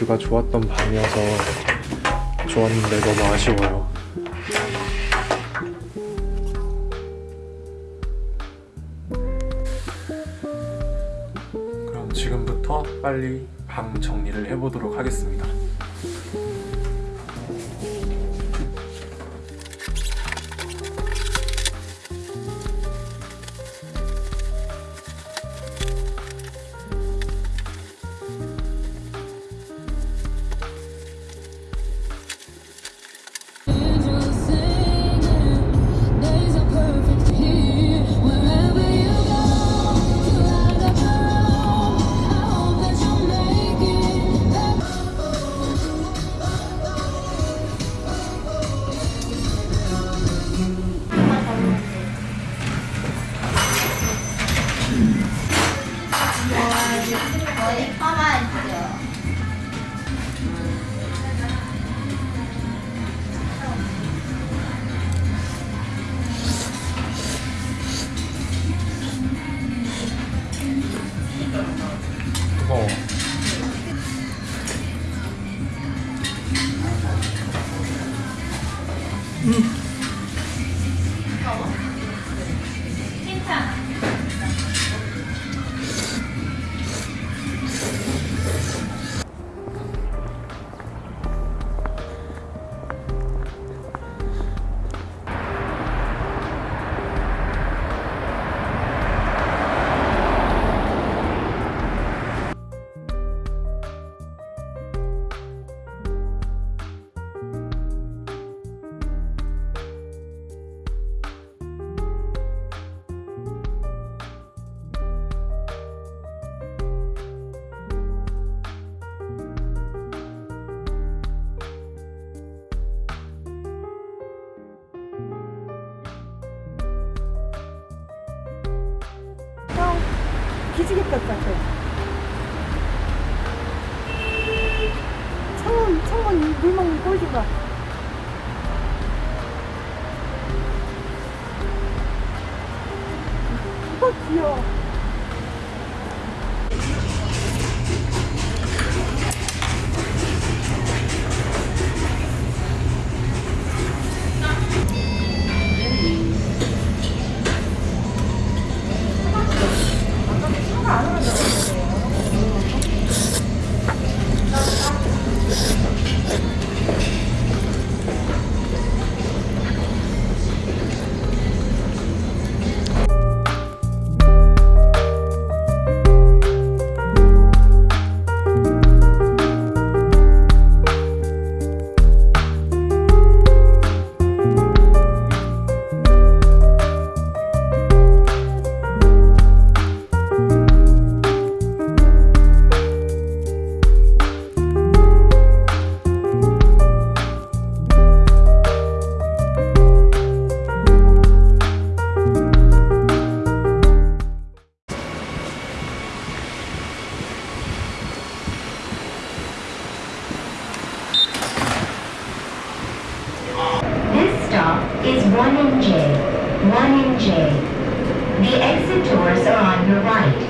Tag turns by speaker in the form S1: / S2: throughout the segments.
S1: 뷰가 좋았던 밤이어서 좋았는데 너무 아쉬워요. 그럼 지금부터 빨리 방 정리를 해보도록 하겠습니다.
S2: 기지개 볕 같아. 창문 창문 물 먹는 꼴좀 봐. 어 귀여워.
S3: 1 in J. 1 in J. The exit doors are on your right.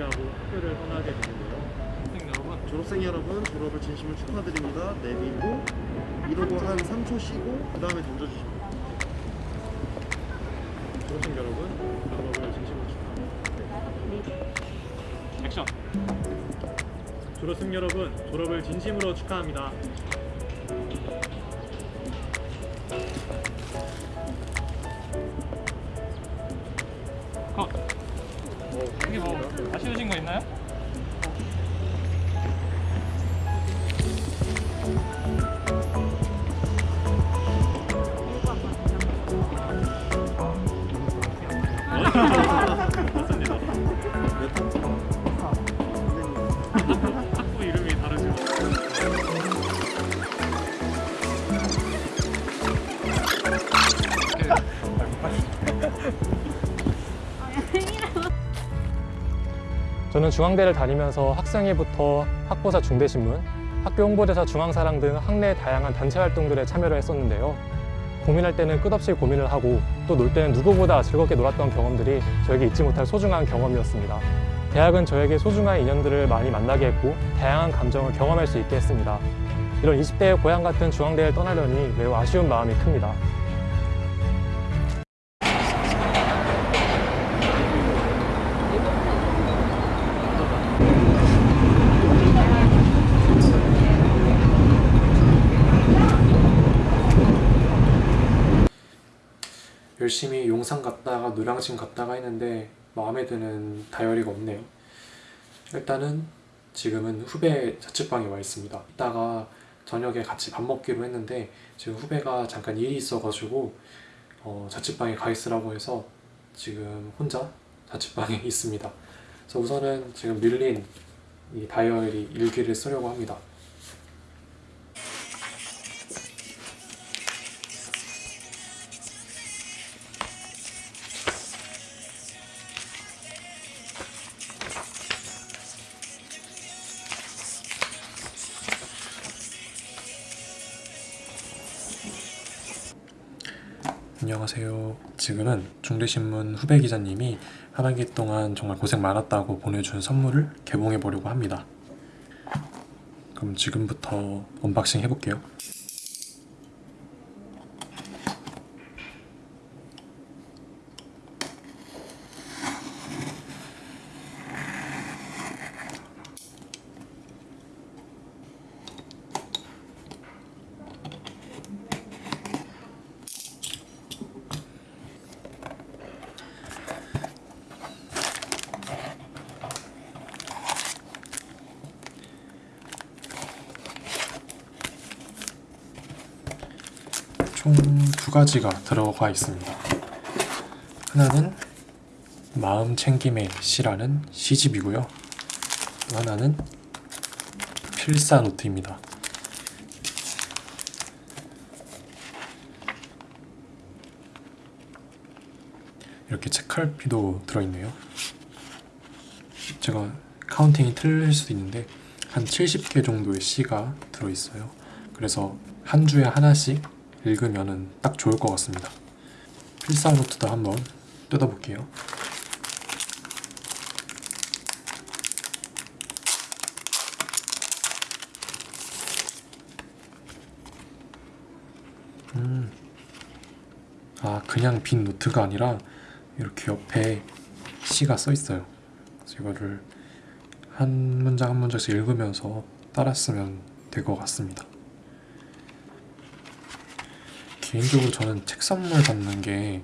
S1: 마무리하고 학교를 떠나게 되는데요. 학생 여러분, 졸업생 여러분 졸업을 진심으로 축하드립니다. 내리고 이러고 한 3초 쉬고 그 다음에 던져주시면 됩니다. 졸업생 여러분 졸업을 진심으로 축하합니다. 네.
S4: 액션! 졸업생 여러분 졸업을 진심으로 축하합니다. 아
S5: 저는 중앙대를 다니면서 학생회부터 학보사 중대신문, 학교 홍보대사 중앙사랑 등 학내 다양한 단체 활동들에 참여를 했었는데요. 고민할 때는 끝없이 고민을 하고 또 놀 때는 누구보다 즐겁게 놀았던 경험들이 저에게 잊지 못할 소중한 경험이었습니다. 대학은 저에게 소중한 인연들을 많이 만나게 했고 다양한 감정을 경험할 수 있게 했습니다. 이런 20대의 고향 같은 중앙대를 떠나려니 매우 아쉬운 마음이 큽니다.
S1: 열심히 용산 갔다가 노량진 갔다가 했는데 마음에 드는 다이어리가 없네요. 일단은 지금은 후배 자취방에 와 있습니다. 이따가 저녁에 같이 밥 먹기로 했는데 지금 후배가 잠깐 일이 있어가지고 어, 자취방에 가 있으라고 해서 지금 혼자 자취방에 있습니다. 그래서 우선은 지금 밀린 이 다이어리 일기를 쓰려고 합니다. 안녕하세요. 지금은 중대신문 후배 기자님이 한 학기 동안 정말 고생 많았다고 보내준 선물을 개봉해 보려고 합니다. 그럼 지금부터 언박싱 해볼게요. 총 두 가지가 들어가 있습니다. 하나는 마음 챙김의 시라는 시집이고요. 또 하나는 필사 노트입니다. 이렇게 책갈피도 들어있네요. 제가 카운팅이 틀릴 수도 있는데 한 70개 정도의 시가 들어있어요. 그래서 한 주에 하나씩 읽으면 딱 좋을 것 같습니다. 필사 노트도 한번 뜯어볼게요. 음. 아, 그냥 빈 노트가 아니라 이렇게 옆에 시가 써 있어요. 그래서 이거를 한 문장 한 문장씩 읽으면서 따라 쓰면 될 것 같습니다. 개인적으로 저는 책 선물 받는 게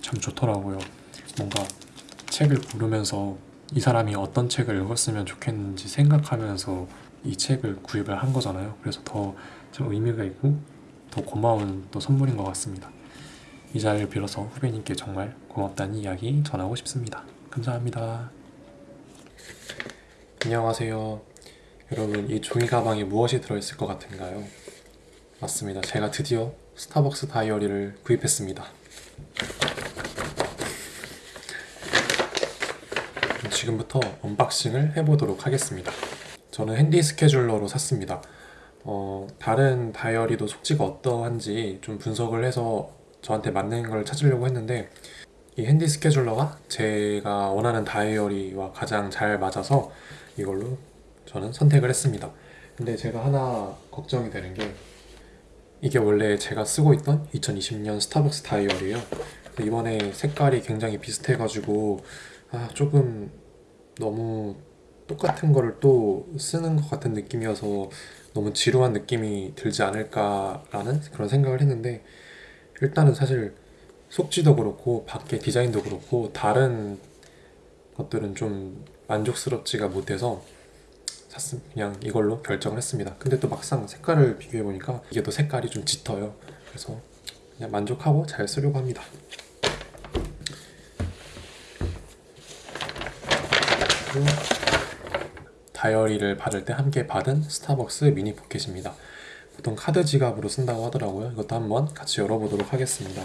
S1: 참 좋더라고요. 뭔가 책을 고르면서 이 사람이 어떤 책을 읽었으면 좋겠는지 생각하면서 이 책을 구입을 한 거잖아요. 그래서 더 좀 의미가 있고 더 고마운 또 선물인 것 같습니다. 이 자리를 빌어서 후배님께 정말 고맙다는 이야기 전하고 싶습니다. 감사합니다. 안녕하세요. 여러분, 이 종이 가방에 무엇이 들어있을 것 같은가요? 맞습니다. 제가 드디어 스타벅스 다이어리를 구입했습니다. 지금부터 언박싱을 해보도록 하겠습니다. 저는 핸디 스케줄러로 샀습니다. 어, 다른 다이어리도 속지가 어떠한지 좀 분석을 해서 저한테 맞는 걸 찾으려고 했는데 이 핸디 스케줄러가 제가 원하는 다이어리와 가장 잘 맞아서 이걸로 저는 선택을 했습니다. 근데 제가 하나 걱정이 되는 게 이게 원래 제가 쓰고 있던 2020년 스타벅스 다이어리예요. 이번에 색깔이 굉장히 비슷해 가지고 아 조금 너무 똑같은 거를 또 쓰는 것 같은 느낌이어서 너무 지루한 느낌이 들지 않을까라는 그런 생각을 했는데 일단은 사실 속지도 그렇고 밖에 디자인도 그렇고 다른 것들은 좀 만족스럽지가 못해서 샀음 그냥 이걸로 결정을 했습니다. 근데 또 막상 색깔을 비교해 보니까 이게 또 색깔이 좀 짙어요. 그래서 그냥 만족하고 잘 쓰려고 합니다. 다이어리를 받을 때 함께 받은 스타벅스 미니 포켓입니다. 보통 카드 지갑으로 쓴다고 하더라고요. 이것도 한번 같이 열어보도록 하겠습니다.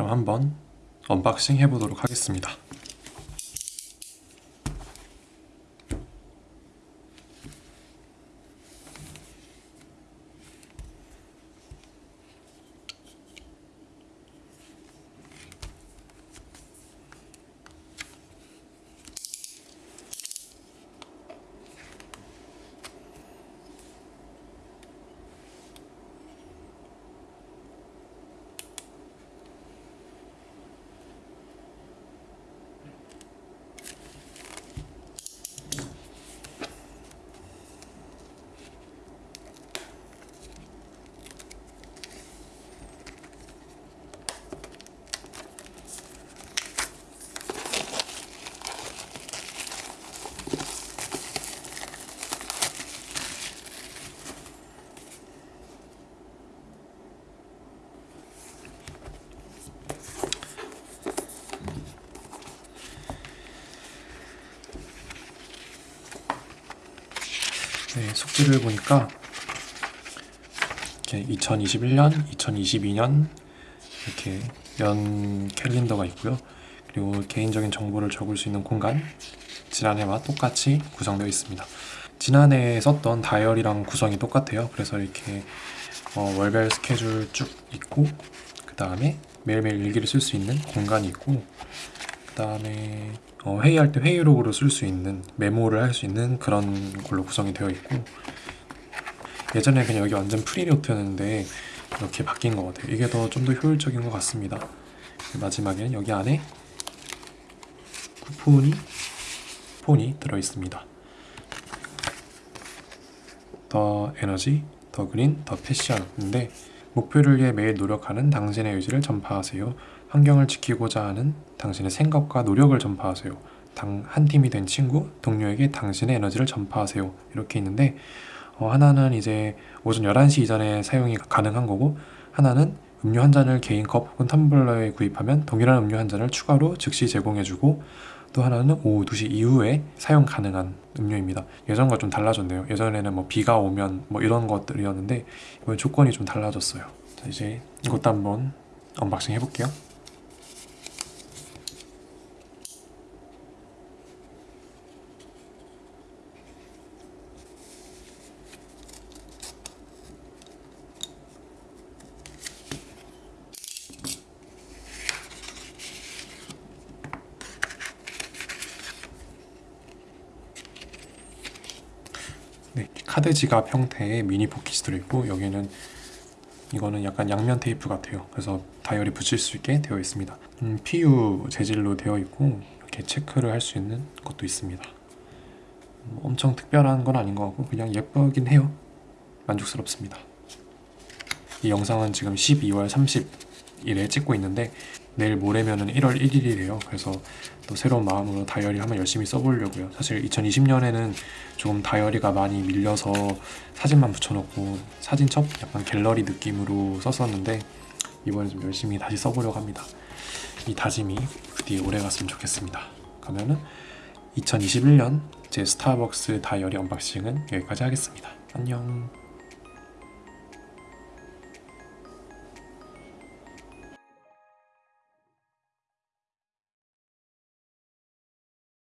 S1: 그럼 한번 언박싱 해보도록 하겠습니다. 네, 숙지를 보니까 이렇게 2021년, 2022년 이렇게 연 캘린더가 있고요. 그리고 개인적인 정보를 적을 수 있는 공간 지난해와 똑같이 구성되어 있습니다. 지난해에 썼던 다이어리랑 구성이 똑같아요. 그래서 이렇게 어, 월별 스케줄 쭉 있고 그 다음에 매일매일 일기를 쓸 수 있는 공간이 있고 그 다음에 어, 회의할 때 회의록으로 쓸 수 있는 메모를 할 수 있는 그런 걸로 구성이 되어 있고 예전에 그냥 여기 완전 프리노트였는데 이렇게 바뀐 것 같아요. 이게 더 좀 더 효율적인 것 같습니다. 마지막에는 여기 안에 쿠폰이 폰이 들어 있습니다. 더 에너지, 더 그린, 더 패션인데 목표를 위해 매일 노력하는 당신의 의지를 전파하세요. 환경을 지키고자 하는 당신의 생각과 노력을 전파하세요. 당, 한 팀이 된 친구, 동료에게 당신의 에너지를 전파하세요. 이렇게 있는데 어, 하나는 이제 오전 11시 이전에 사용이 가능한 거고 하나는 음료 한 잔을 개인 컵 혹은 텀블러에 구입하면 동일한 음료 한 잔을 추가로 즉시 제공해주고 또 하나는 오후 2시 이후에 사용 가능한 음료입니다. 예전과 좀 달라졌네요. 예전에는 뭐 비가 오면 뭐 이런 것들이었는데 이번 조건이 좀 달라졌어요. 자, 이제 이것도 한번 언박싱 해볼게요. 네, 카드 지갑 형태의 미니 포켓이 들어있고 여기는 이거는 약간 양면 테이프 같아요. 그래서 다이어리 붙일 수 있게 되어 있습니다. 음, PU 재질로 되어 있고 이렇게 체크를 할 수 있는 것도 있습니다. 뭐 엄청 특별한 건 아닌 것 같고 그냥 예쁘긴 해요. 만족스럽습니다. 이 영상은 지금 12월 30일에 찍고 있는데 내일 모레면은 1월 1일이래요. 그래서 또 새로운 마음으로 다이어리 한번 열심히 써보려고요. 사실 2020년에는 조금 다이어리가 많이 밀려서 사진만 붙여놓고 사진첩 약간 갤러리 느낌으로 썼었는데 이번에 좀 열심히 다시 써보려고 합니다. 이 다짐이 부디 오래 갔으면 좋겠습니다. 그러면은 2021년 제 스타벅스 다이어리 언박싱은 여기까지 하겠습니다. 안녕.